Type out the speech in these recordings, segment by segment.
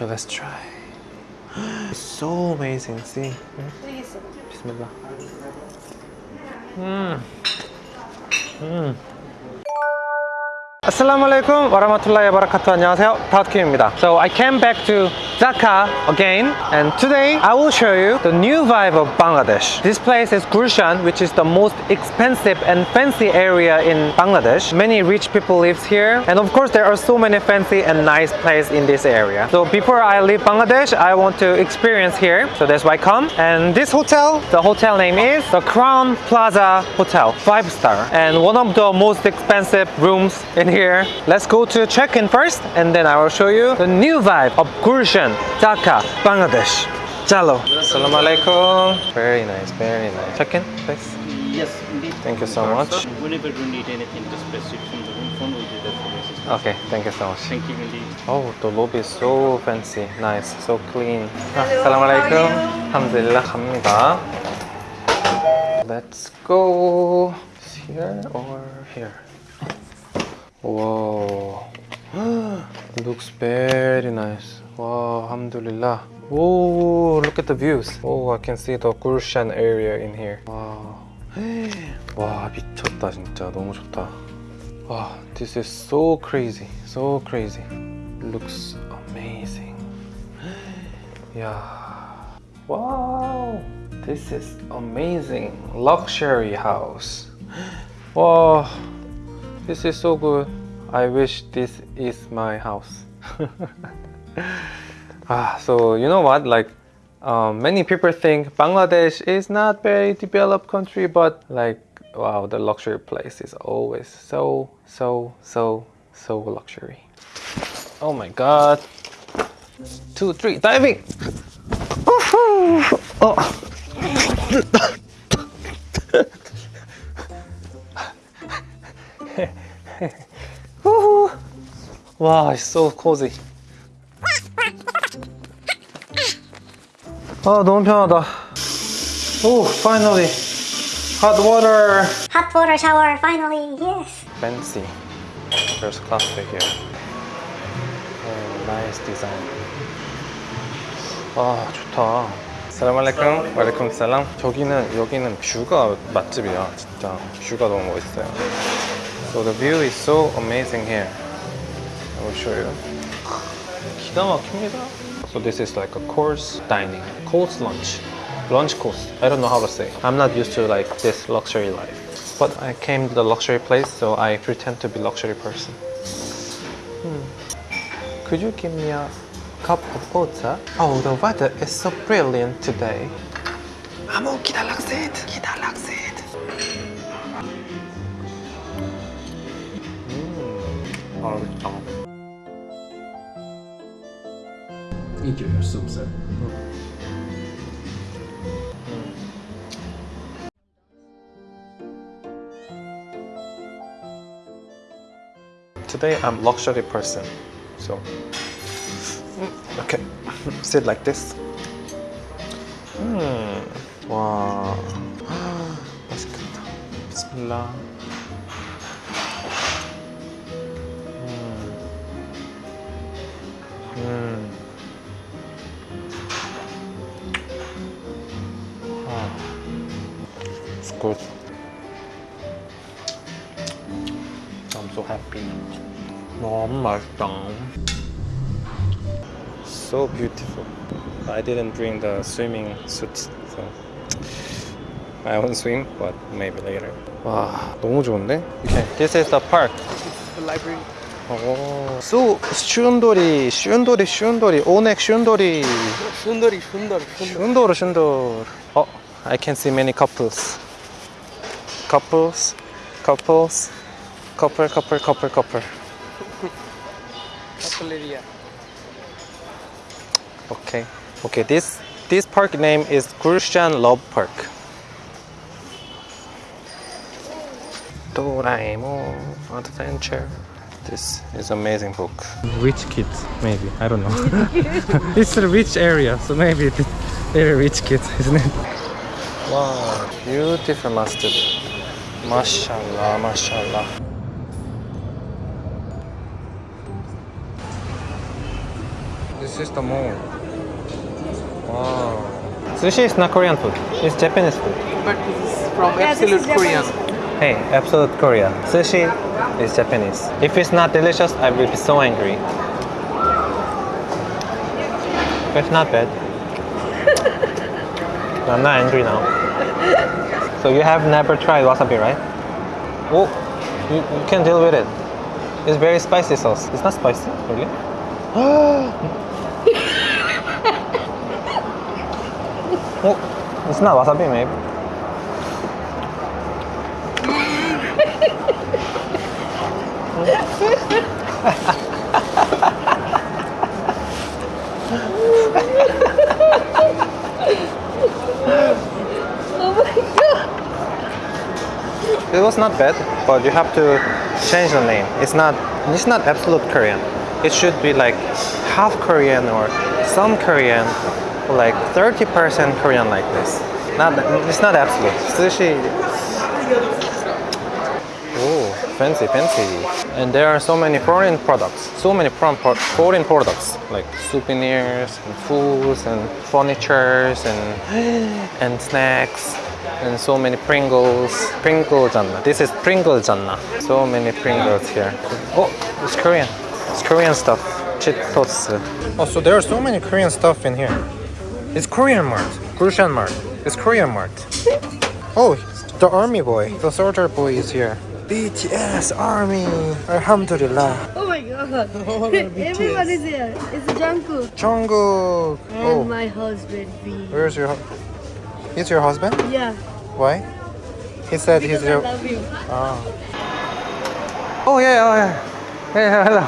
Okay, let's try. It's so amazing. See? 쓰겠어. Bismillah. Mm. Mm. Assalamualaikum warahmatullahi wabarakatuh. 안녕하세요. 다우트킴입니다. So I came back to Dhaka again and today I will show you the new vibe of Bangladesh. This place is Gulshan which is the most expensive and fancy area in Bangladesh. Many rich people live here and of course there are so many fancy and nice places in this area. So before I leave Bangladesh I want to experience here. So that's why I come. And this hotel, the hotel name is the Crowne Plaza Hotel, 5 star and one of the most expensive rooms in here. Let's go to check-in first and then I will show you the new vibe of Gulshan, Iran, Dhaka, Bangladesh. Jalo. Assalamu alaikum. Very nice, very nice. Check in, please. Yes, indeed. Thank you so much. Whenever you need anything, just press from the room phone. will do that for you. Okay, thank you so much. Thank you indeed. Oh, the lobby is so fancy, nice, so clean. Assalamu alaikum. Alhamdulillah, Hamida. Let's go. It's here or here? Whoa. Looks very nice. Wow, alhamdulillah. Whoa, look at the views. Oh, I can see the Gulshan area in here. Wow. 와, 미쳤다, 진짜. 너무 좋다. Wow, this is so crazy, so crazy. Looks amazing. Yeah. Wow, this is amazing. Luxury house. Wow, this is so good. I wish this is my house. ah, so you know what? Like, um, many people think Bangladesh is not very developed country, but like, wow, the luxury place is always so, so, so, so luxury. Oh my God! Two, three, diving! Oh. Wow, it's so cozy. 아 너무 편하다. Oh, finally, hot water. Hot water shower finally. Yes. Fancy. There's cafe here. Oh, nice design. 와 좋다. 살람알레이쿰, 왈레쿰 살람. 저기는 여기는 뷰가 맛집이야. 진짜 뷰가 너무 멋있어요. So the view is so amazing here. I will show you. 기가 막힙니다. So this is like a course dining, course lunch, lunch course. I don't know how to say. I'm not used to like this luxury life. But I came to the luxury place, so I pretend to be luxury person. Hmm. Could you give me a cup of water? Oh, the weather is so brilliant today. 아무 기다락셋, 기다락셋. 음, 맛있다. Enjoy your soup, sir. Today I'm luxury person, so okay, sit like this. 음, 와, 맛있겠다. 비스밀라. 음, 음. Good. I'm so happy. 너무 맛있다. So beautiful. I didn't bring the swimming suit, so I won't swim, but maybe later. 와, 너무 좋은데? Okay, this is the park. The library. 오, 수 슌돌이, 슌돌이, 슌돌이, 오넥 슌돌이, Sundari, Sundari, 슌돌, 슌돌. Oh, I can see many couples. Couples, couples, copper, copper, copper, couple. area. Okay. Okay, this this park name is Gulshan Love Park. Doraemon Adventure. This is amazing book. Rich kids, maybe. I don't know. it's a rich area, so maybe it's very rich kids, isn't it? Wow, beautiful masjid. Mashallah, mashallah. This This is the mall. Wow. Sushi is not Korean food. It's Japanese food. But this is from Yeah, Absolute is Korean. Hey, absolute Korea. Sushi is Japanese. If it's not delicious, I will be so angry. But it's not bad. I'm not angry now. So you have never tried wasabi, right? Oh, you, you can deal with it. It's very spicy sauce. It's not spicy, really. oh, it's not wasabi, maybe. It was not bad, but you have to change the name. It's not it's not absolute Korean. It should be like half Korean or some Korean, like 30% Korean like this. Not it's not absolute. Sushi. Oh, fancy, fancy. And there are so many foreign products. So many foreign products like souvenirs and foods and furnitures and and snacks and so many Pringles. Pringle janna. This is Pringle janna. So many Pringles here. Oh, it's Korean. It's Korean stuff. Cheetos. Oh, so there are so many Korean stuff in here. It's Korean Mart. Grushan Mart. It's Korean Mart. Oh, the army boy. The soldier boy is here. BTS Army. Alhamdulillah. Oh my god. Oh, Everybody's here. It's Jungkook. Jungkook. And Oh, my husband V. where's your? hu- He's your husband? Yeah. Why? He said he's Because I your. love you. Ah. Oh yeah, oh yeah. Hey, hello.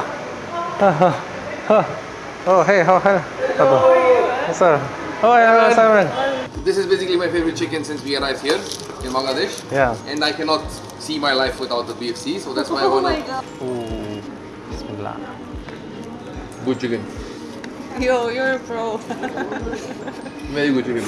Oh, oh, oh hey, oh, hello. Hello. What's up? Oh yeah, hello, Simon. This is basically my favorite chicken since we arrived here in Bangladesh. Yeah. And I cannot see my life without the BFC, so that's why I Oh wanna Oh my god. Ooh, Bismillah. good chicken. Yo, you're a pro. Very good chicken.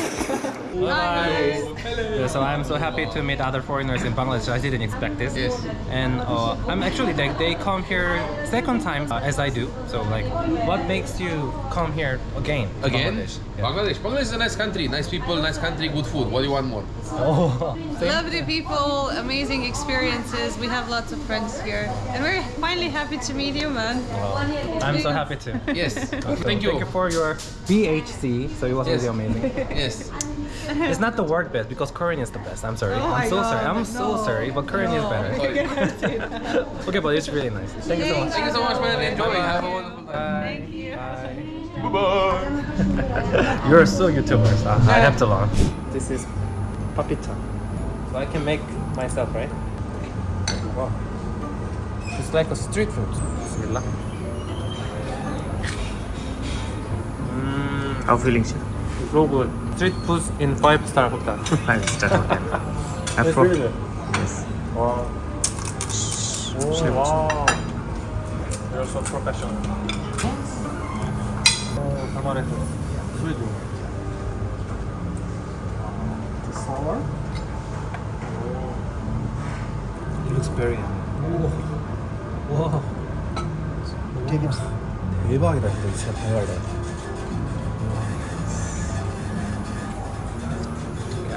Yeah, so I'm so happy to meet other foreigners in Bangladesh. I didn't expect this. Yes. And uh, I'm actually like they come here second time uh, as I do. So like, what makes you come here again? Again, Bangladesh? Yeah. Bangladesh. Bangladesh is a nice country, nice people, nice country, good food. What do you want more? Oh, Lovely people, amazing experiences. We have lots of friends here. And we're finally happy to meet you, man. I'm so happy too. Yes. So Thank you. Thank you for your BHC. So it was Yes. really amazing. Yes. it's not the word best because Korean is the best. I'm sorry. Oh I'm so God, sorry. I'm so sorry, but Korean is better. okay, but it's really nice. Thank you so much. Thank you so much, man. Enjoy. Have a wonderful time. Thank you. Bye. Bye. You're so YouTubers. Uh, I have to learn. This is papita. So I can make myself, right? Wow. It's like a street food. Bismillah. How feeling, chef? so good. Street food in five star hotel. Five star hotel. it's Afro. really good. Yes. Wow. Oh, wow. You're so professional. Oh, tamarind. Sweet. The sour? It looks very yummy. 와. 되게 대박이다 진짜 진짜 대박이다.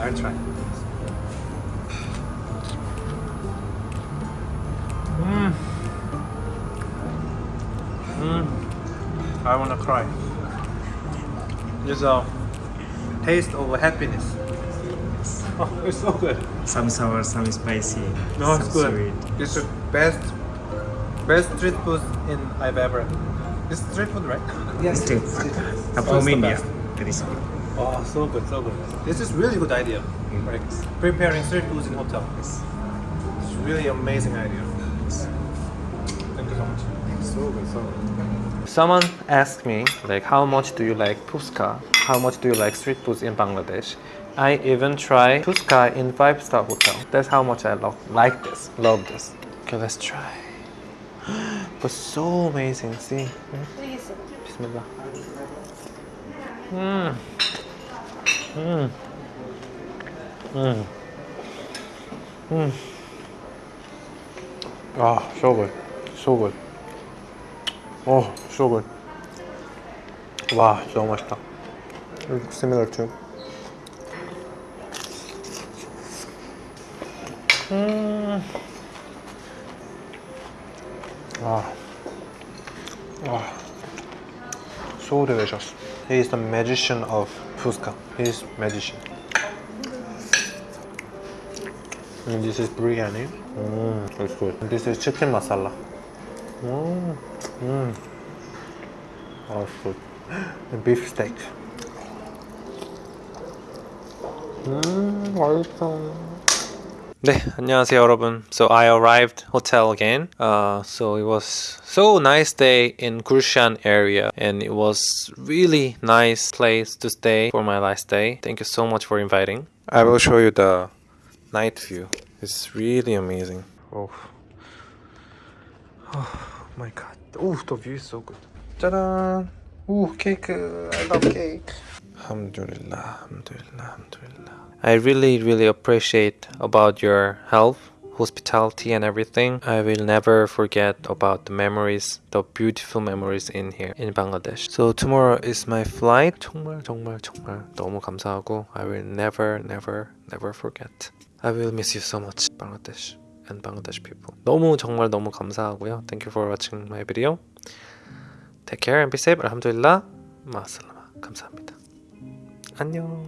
I'll try. Mm. Mm. I wanna cry. It's a taste of happiness. Oh, it's so good. Some sour, some spicy. No, some it's good. Sweet. It's the best, best street food in I've ever. It's street food, right? Yes. Street food. From the India. That is good. Oh, so good, so good. This is really good idea. Like preparing street foods in hotel. It's really amazing idea. Thank you so much. So good, so good. Someone asked me like, how much do you like puchka? How much do you like street foods in Bangladesh? I even try puchka in five star hotel. That's how much I love like this, love this. Okay, let's try. But so amazing. See, Please. Bismillah. Mm. 음. 음. 음. Ah, so good. So good. Oh, so good. Wow, so much. It looks similar too. Mm. Ah. Ah. So delicious. He is the magician of Fuchka. He's magician. And this is biryani. Mmm, it's good. And this is chicken masala. Mmm, mmm. Oh, it's good. And beef steak. Mmm, awesome. 네, 안녕하세요 여러분. So I arrived hotel again. Uh, so it was so nice day in Gulshan area and it was really nice place to stay for my last day. Thank you so much for inviting. I will show you the night view. It's really amazing. Oh, oh my god. Oh, the view is so good. 짜란. Ooh, cake. I love cake. Alhamdulillah, alhamdulillah, alhamdulillah. I really, really appreciate about your help, hospitality, and everything. I will never forget about the memories, the beautiful memories in here in Bangladesh. So tomorrow is my flight. 정말, 정말, 정말 너무 감사하고 I will never, never, never forget. I will miss you so much, Bangladesh and Bangladesh people. 너무 정말 너무 감사하고요. Thank you for watching my video. Take care and be safe. 알함두릴라. 마살라마. 감사합니다. 안녕.